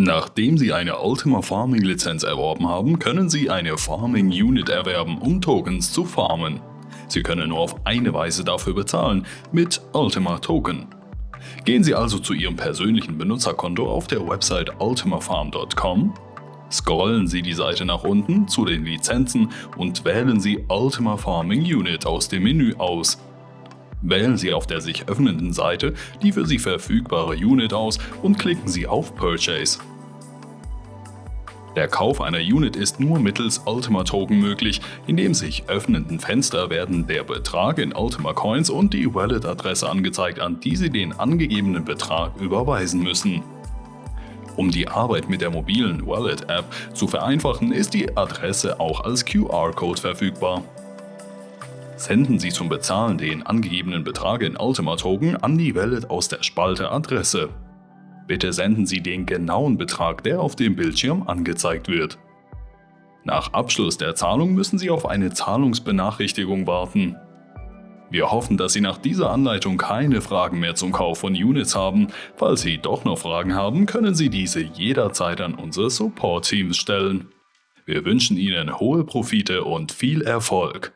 Nachdem Sie eine Ultima Farming Lizenz erworben haben, können Sie eine Farming Unit erwerben, um Tokens zu farmen. Sie können nur auf eine Weise dafür bezahlen, mit Ultima Token. Gehen Sie also zu Ihrem persönlichen Benutzerkonto auf der Website ultimafarm.com, scrollen Sie die Seite nach unten zu den Lizenzen und wählen Sie Ultima Farming Unit aus dem Menü aus. Wählen Sie auf der sich öffnenden Seite die für Sie verfügbare Unit aus und klicken Sie auf Purchase. Der Kauf einer Unit ist nur mittels Ultima Token möglich. In dem sich öffnenden Fenster werden der Betrag in Ultima Coins und die Wallet-Adresse angezeigt, an die Sie den angegebenen Betrag überweisen müssen. Um die Arbeit mit der mobilen Wallet-App zu vereinfachen, ist die Adresse auch als QR-Code verfügbar. Senden Sie zum Bezahlen den angegebenen Betrag in Ultima Token an die Wallet aus der Spalte Adresse. Bitte senden Sie den genauen Betrag, der auf dem Bildschirm angezeigt wird. Nach Abschluss der Zahlung müssen Sie auf eine Zahlungsbenachrichtigung warten. Wir hoffen, dass Sie nach dieser Anleitung keine Fragen mehr zum Kauf von Units haben. Falls Sie doch noch Fragen haben, können Sie diese jederzeit an unsere Support-Teams stellen. Wir wünschen Ihnen hohe Profite und viel Erfolg.